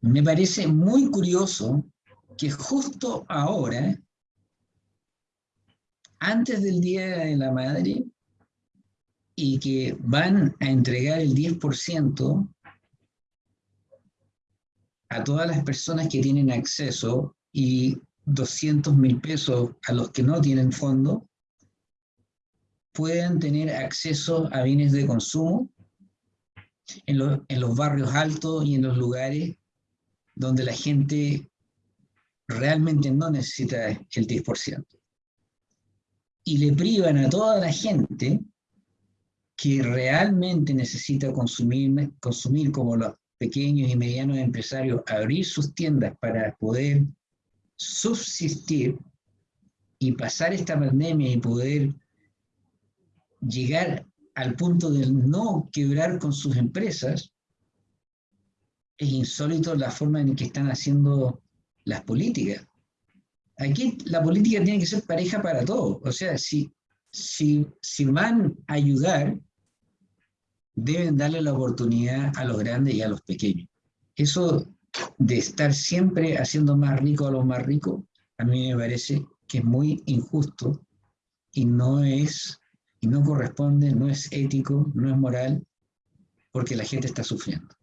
me parece muy curioso que justo ahora, antes del Día de la Madre, y que van a entregar el 10% a todas las personas que tienen acceso y 200 mil pesos a los que no tienen fondo, puedan tener acceso a bienes de consumo en, en los barrios altos y en los lugares donde la gente realmente no necesita el 10%. Y le privan a toda la gente que realmente necesita consumir, consumir como los pequeños y medianos empresarios, abrir sus tiendas para poder subsistir y pasar esta pandemia y poder llegar al punto de no quebrar con sus empresas, es insólito la forma en que están haciendo las políticas. Aquí la política tiene que ser pareja para todos. O sea, si, si, si van a ayudar, deben darle la oportunidad a los grandes y a los pequeños. Eso de estar siempre haciendo más rico a los más ricos, a mí me parece que es muy injusto y no es, y no corresponde, no es ético, no es moral, porque la gente está sufriendo.